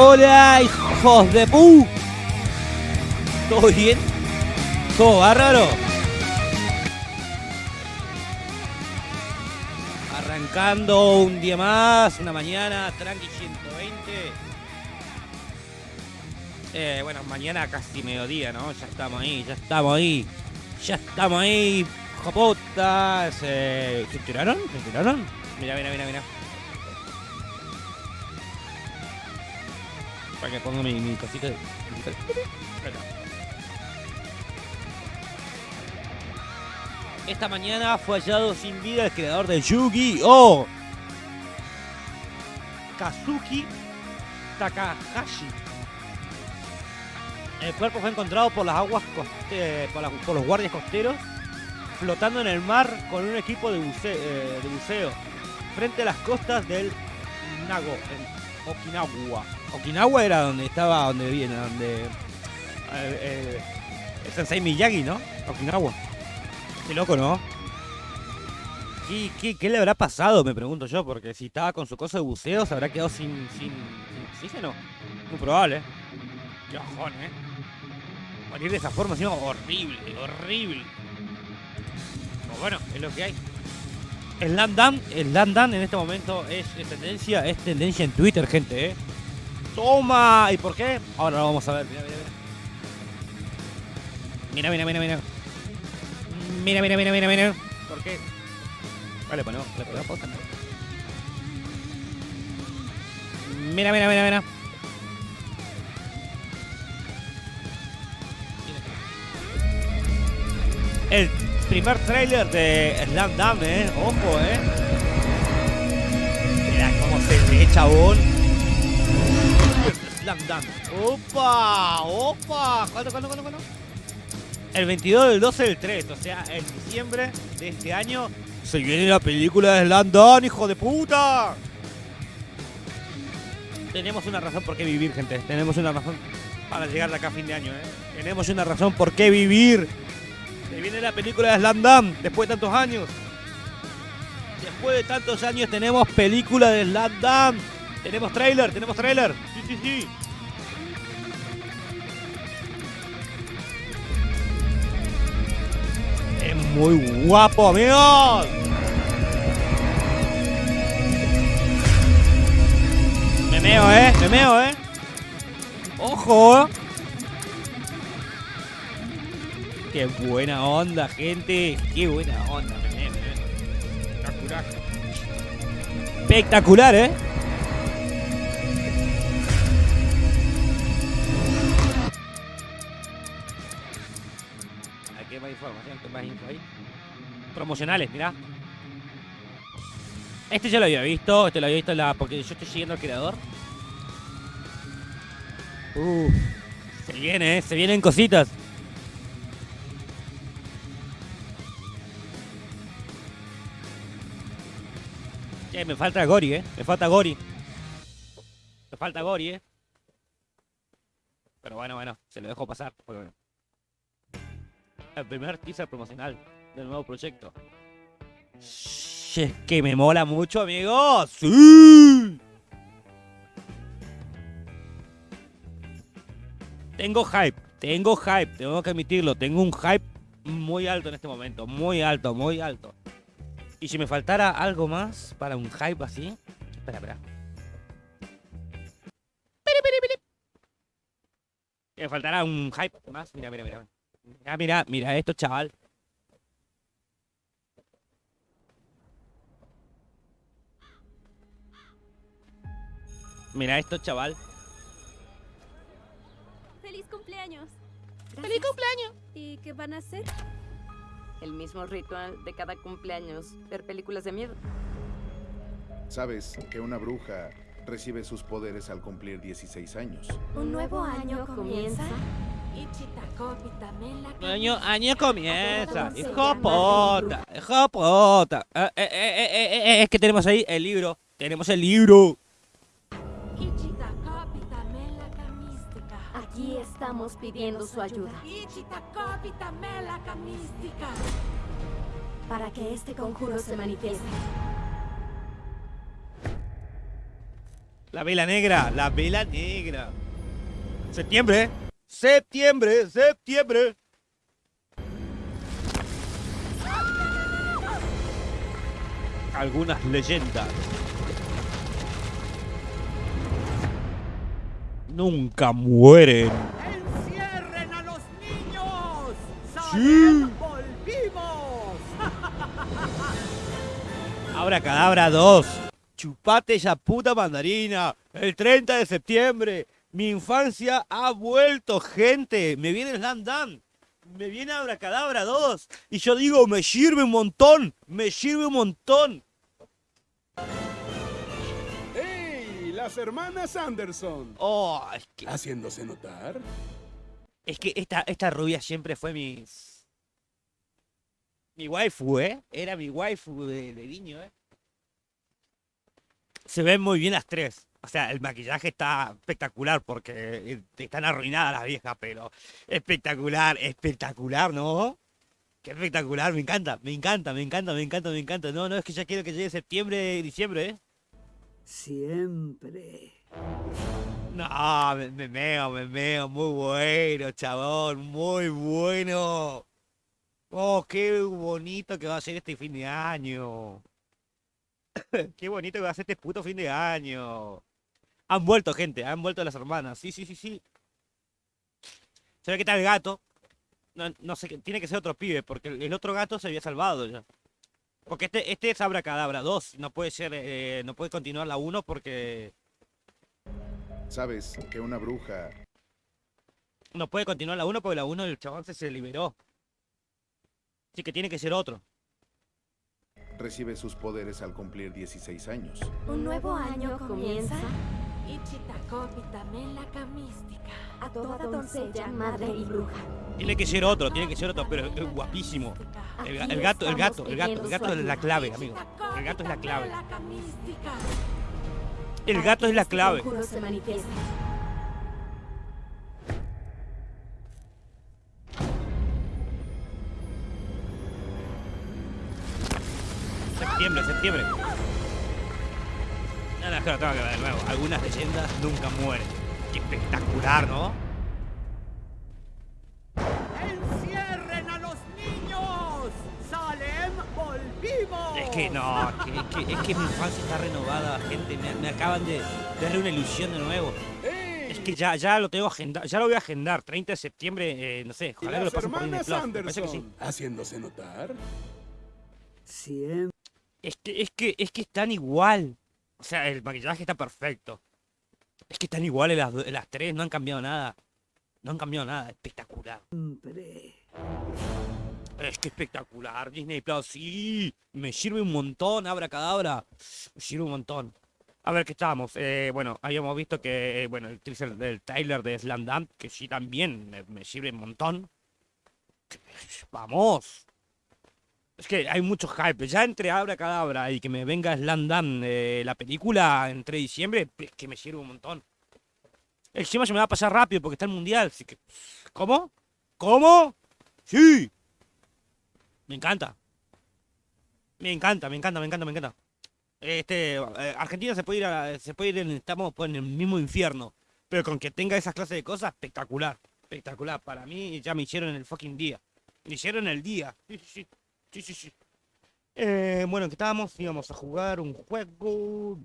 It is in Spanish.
Hola, hijos de pu. ¿Todo bien? ¿Todo bárbaro? Arrancando un día más, una mañana, tranqui 120. Eh, bueno, mañana casi mediodía, ¿no? Ya estamos ahí, ya estamos ahí. Ya estamos ahí, jopotas. Eh, ¿Se tiraron? ¿Se tiraron? Mira, mira, mira, mira. Que ponga mi, mi cosita. Esta mañana fue hallado sin vida el creador de Yu-Gi-Oh! Kazuki Takahashi. El cuerpo fue encontrado por las aguas coste- por, las- por los guardias costeros flotando en el mar con un equipo de, buce- eh, de buceo frente a las costas del Nago, en Okinawa. Okinawa era donde estaba, donde viene, donde eh, eh, el Sensei Miyagi, ¿no? Okinawa. Qué loco, ¿no? ¿Qué, le habrá pasado? Me pregunto yo, porque si estaba con su cosa de buceo, se habrá quedado sin, sin, oxígeno. Muy probable, ¿eh? Qué bajón, ¿eh? Morir de esa forma, sino horrible, horrible. Pero bueno, es lo que hay. Slam Dunk, Slam Dunk en este momento es, es tendencia, es tendencia en Twitter, gente, ¿eh? ¡Toma! ¿Y por qué? Ahora lo vamos a ver, mira, mira, mira. Mira, mira, mira, mira. Mira, mira, mira, mira, mira. ¿Por qué? Vale, ponemos, le ponemos pausa. Mira, mira, mira, mira. El primer trailer de Slam Dunk, eh. Ojo, eh. Mira cómo se ve, chabón. Slam Dunk. ¡Opa! ¡Opa! ¿Cuándo, cuándo, cuándo, cuándo? El 22 del 12 del 3, o sea, en diciembre de este año se viene la película de Slam Dunk, hijo de puta. Tenemos una razón por qué vivir, gente. Tenemos una razón para llegar de acá a fin de año, ¿eh? Tenemos una razón por qué vivir. Se viene la película de Slam Dunk después de tantos años. Después de tantos años tenemos película de Slam Dunk. Tenemos trailer, tenemos trailer. Sí, sí, sí. Es muy guapo, amigos. Me meo, eh. Me meo, eh. Ojo. Qué buena onda, gente. Qué buena onda. Me meo, me meo. Espectacular. Espectacular, eh. Aquí más información, ¿qué más info ahí? Promocionales, mirá. Este ya lo había visto, este lo había visto la. porque yo estoy siguiendo al creador. Uh, se viene, eh, se vienen cositas. Che, me falta Gori, eh. Me falta Gori. Me falta Gori, eh. Pero bueno, bueno, se lo dejo pasar. El primer teaser promocional del nuevo proyecto. Es que me mola mucho, amigos. ¡Sí! Tengo hype, tengo hype, tengo que admitirlo. Tengo un hype muy alto en este momento. Muy alto, muy alto. Y si me faltara algo más para un hype así. Espera, espera. Me faltara un hype más. Mira, mira, mira. Mira, mira, mira esto, chaval. Mira esto, chaval. ¡Feliz cumpleaños! ¡Feliz cumpleaños! ¿Y qué van a hacer? El mismo ritual de cada cumpleaños, ver películas de miedo. Sabes que una bruja recibe sus poderes al cumplir 16 años. ¿Un nuevo año comienza? Año, año comienza. Hijo puta, hijo puta. Eh, eh, eh, eh, eh, eh, es que tenemos ahí el libro. Tenemos el libro. Aquí estamos pidiendo su ayuda para que este conjuro se manifieste. La vela negra, la vela negra. Septiembre, ¿eh? Septiembre, septiembre. Algunas leyendas. Nunca mueren. ¡Encierren a los niños! Sí. ¡Volvimos! Abra Cadabra 2. Chupate esa puta mandarina. El 30 de septiembre. Mi infancia ha vuelto, gente. Me viene Slam Dan. Me viene Abracadabra 2. Y yo digo, me sirve un montón. Me sirve un montón. ¡Hey! Las hermanas Anderson. Oh, es que, Haciéndose notar. es que esta, esta rubia siempre fue mi. Mi waifu, ¿eh? Era mi waifu de, de niño, ¿eh? Se ven muy bien las tres. O sea, el maquillaje está espectacular porque eh, están arruinadas las viejas, pero espectacular, espectacular, ¿no? Qué espectacular, me encanta, me encanta, me encanta, me encanta, me encanta. No, no, es que ya quiero que llegue septiembre, diciembre, ¿eh? Siempre. No, me, me meo, me meo, muy bueno, chabón, muy bueno. Oh, qué bonito que va a ser este fin de año. qué bonito que va a ser este puto fin de año. Han vuelto, gente, han vuelto las hermanas. Sí, sí, sí, sí. Se ve que está el gato. No, no sé, tiene que ser otro pibe, porque el, el otro gato se había salvado ya. Porque este, este es Abracadabra 2, no puede ser, eh, no puede continuar la 1 porque Sabes que una bruja No puede continuar la 1 porque la 1 el chabón se, se liberó. Así que tiene que ser otro. Recibe sus poderes al cumplir 16 años. Un nuevo año comienza a toda doncella, madre y bruja. Tiene que ser otro, tiene que ser otro, pero es guapísimo. El, el gato, el gato, el gato, el gato es la clave, amigo. El gato es la clave. El gato es la Hasta que clave. este conjuro se manifiesta. Septiembre, es que lo tengo que ver de nuevo. Algunas leyendas nunca mueren. Qué espectacular, ¿no? ¡Encierren a los niños! ¡Salem, volvimos! Es que no, que- es que, es que mi infancia está renovada, gente. Me, me acaban de darle una ilusión de nuevo. Es que ya, ya lo tengo agendado, ya lo voy a agendar. 30 de septiembre, eh, no sé, ojalá que lo las pasen por Disney Plus. Parece que sí. Anderson. Haciéndose notar. Siempre. Es que, es que, es que están igual. O sea, el maquillaje está perfecto. Es que están iguales las, las tres, no han cambiado nada. No han cambiado nada, espectacular. Es que espectacular, Disney Plus, sí. Me sirve un montón, abra cadabra. Me sirve un montón. A ver, ¿qué estábamos? Eh, bueno, habíamos visto que, eh, bueno, el teaser del Tyler de Slam Dunk, que sí también me, me sirve un montón. Vamos. Es que hay mucho hype. Ya entre Abra Cadabra y que me venga Slam Dunk, eh, la película entre diciembre, es que me sirve un montón. Encima se me va a pasar rápido porque está el mundial, así que. ¿Cómo? ¿Cómo? Sí. Me encanta. Me encanta, me encanta, me encanta, me encanta. Este, eh, Argentina se puede ir a, se puede ir en, estamos pues, en el mismo infierno. Pero con que tenga esas clases de cosas, espectacular. Espectacular. Para mí ya me hicieron el fucking día. Me hicieron el día. Sí, sí. Sí, sí, sí. Eh, bueno, que estábamos, íbamos a jugar un juego